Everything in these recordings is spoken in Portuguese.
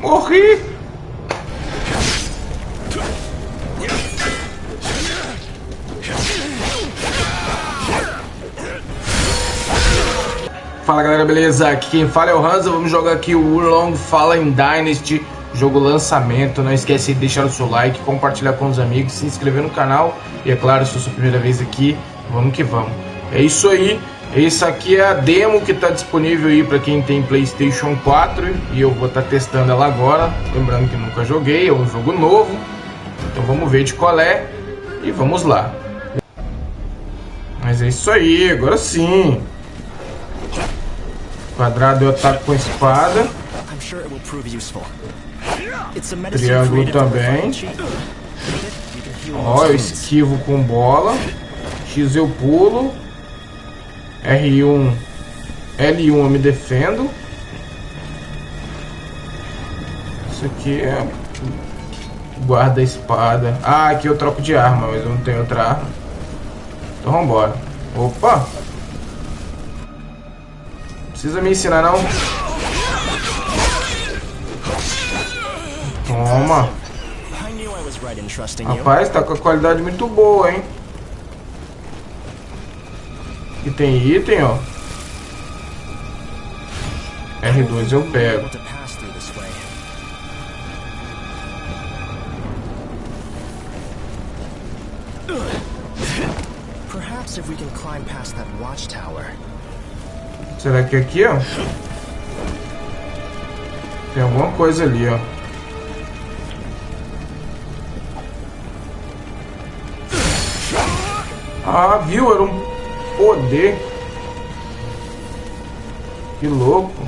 Morri! Fala galera, beleza? Aqui quem fala é o Hansa, vamos jogar aqui o Urlong Fallen Dynasty, jogo lançamento. Não esquece de deixar o seu like, compartilhar com os amigos, se inscrever no canal e é claro, se é a sua primeira vez aqui, vamos que vamos. É isso aí, esse aqui é a demo que está disponível aí para quem tem Playstation 4 e eu vou estar tá testando ela agora, lembrando que nunca joguei, é um jogo novo, então vamos ver de qual é e vamos lá. Mas é isso aí, agora sim. Quadrado eu ataco com espada. Triângulo também. Ó, eu esquivo com bola. X eu pulo. R1, L1 eu me defendo. Isso aqui é guarda-espada. Ah, aqui eu troco de arma, mas eu não tenho outra arma. Então vambora. Opa! Precisa me ensinar não. Toma. Rapaz, tá com a qualidade muito boa, hein? E tem item, ó. R2 eu pego. Será que aqui, ó? Tem alguma coisa ali, ó. Ah, viu? Era um poder. Que louco.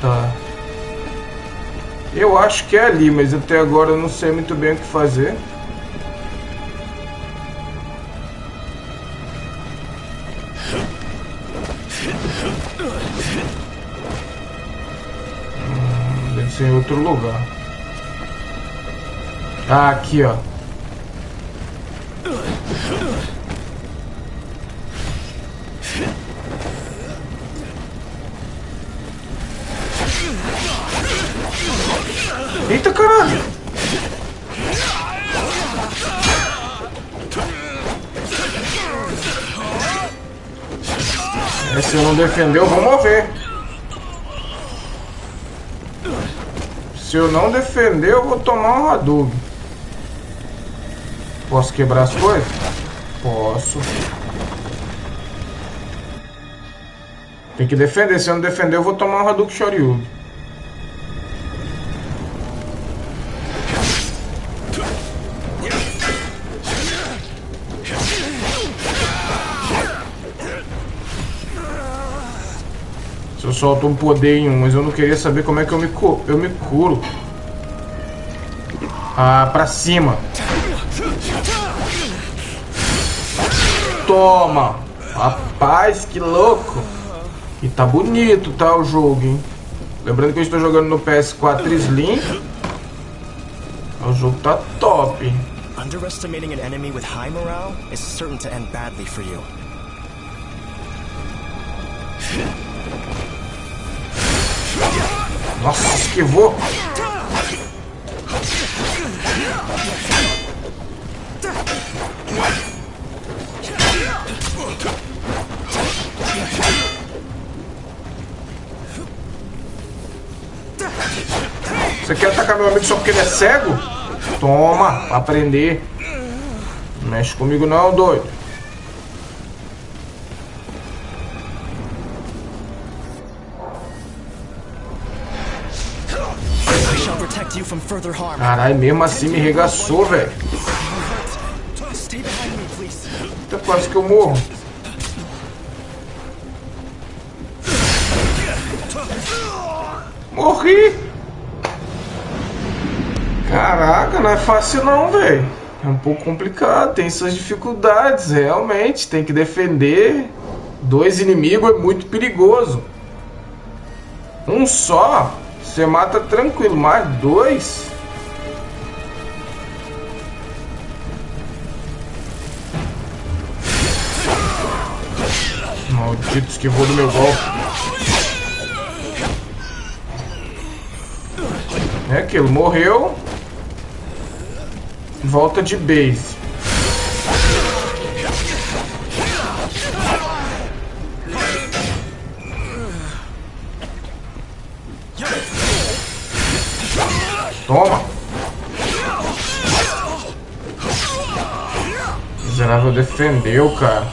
Tá. Eu acho que é ali, mas até agora eu não sei muito bem o que fazer. Hum, deve ser em outro lugar. Ah, aqui, ó. Eita caralho! Se não defender, eu vou mover. Se eu não defender, eu vou tomar um Hadouken. Posso quebrar as coisas? Posso. Tem que defender. Se eu não defender, eu vou tomar um Hadouken Shoryuken. Eu solto um poder mas eu não queria saber como é que eu me, eu me curo. Ah, pra cima. Toma. Rapaz, que louco. E tá bonito, tá, o jogo, hein? Lembrando que eu estou jogando no PS4 Slim. O jogo tá top. Underestimating an enemy with high morale is certain to end badly for you. Nossa, esquivou. Você quer atacar meu amigo só porque ele é cego? Toma, aprender. Não mexe comigo não, doido. Caralho, mesmo assim me regaçou, velho. Tá quase que eu morro. Morri! Caraca, não é fácil não, velho. É um pouco complicado, tem suas dificuldades, realmente. Tem que defender. Dois inimigos é muito perigoso. Um só você mata tranquilo, mais dois. Maldito, esquivou do meu golpe. É aquilo, morreu. Volta de base. Miserável defendeu, cara.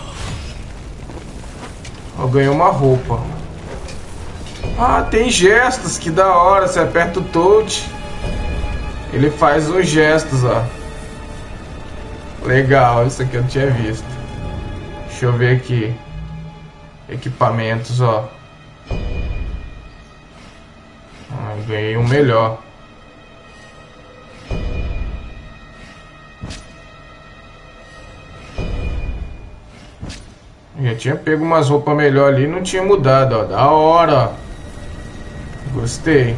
Eu ganhei uma roupa. Ah, tem gestos, que da hora. Você aperta o touch. Ele faz uns gestos, ó. Legal, isso aqui eu não tinha visto. Deixa eu ver aqui. Equipamentos, ó. Ah, ganhei um melhor. Já tinha pego umas roupas melhor ali não tinha mudado, ó. Da hora, Gostei.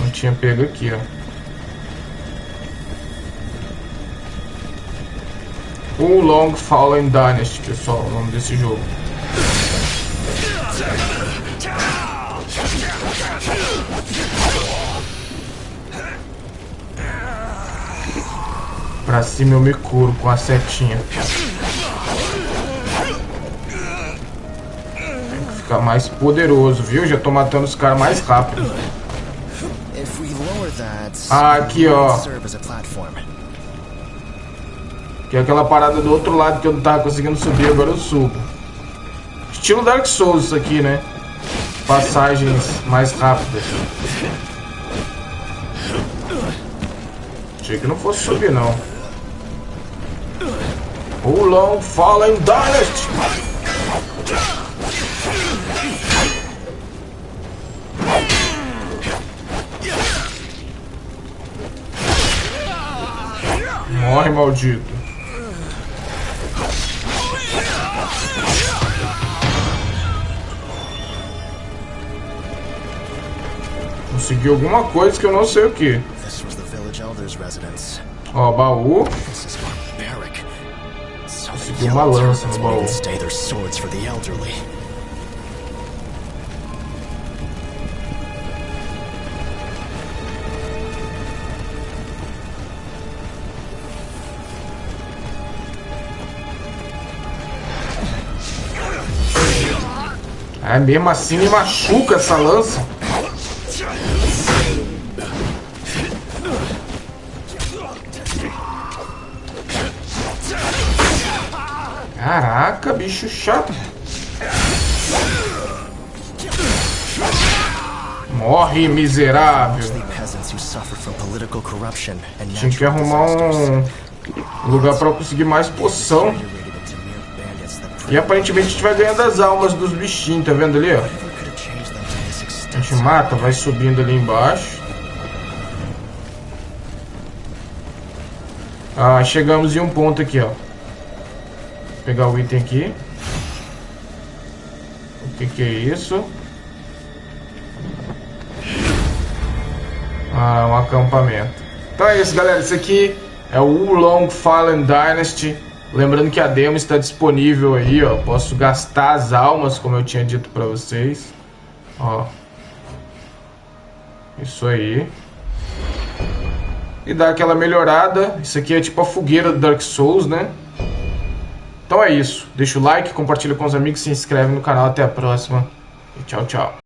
Não tinha pego aqui, ó. O Long Fallen Dynasty, pessoal, o nome desse jogo. Pra cima eu me curo com a setinha. Tem que ficar mais poderoso, viu? Já tô matando os caras mais rápido. Ah, aqui, ó. Que é aquela parada do outro lado que eu não tava conseguindo subir, agora eu subo. Estilo Dark Souls isso aqui, né? Passagens mais rápidas. Achei que não fosse subir, não. Long Fallen Dynasty. Morre, maldito. Consegui alguma coisa que eu não sei o que. Ó, baú. Consegui uma lança no baú. É, mesmo assim me machuca essa lança. Caraca, bicho chato. Morre, miserável. Tinha que arrumar um lugar para conseguir mais poção. E aparentemente a gente vai ganhando as almas dos bichinhos, tá vendo ali, ó? A gente mata, vai subindo ali embaixo. Ah, chegamos em um ponto aqui, ó pegar o item aqui. O que que é isso? Ah, um acampamento. Então é isso, galera. Isso aqui é o Wulong Fallen Dynasty. Lembrando que a demo está disponível aí, ó. Posso gastar as almas, como eu tinha dito pra vocês. Ó. Isso aí. E dá aquela melhorada. Isso aqui é tipo a fogueira do Dark Souls, né? Então é isso. Deixa o like, compartilha com os amigos, se inscreve no canal. Até a próxima. E tchau, tchau.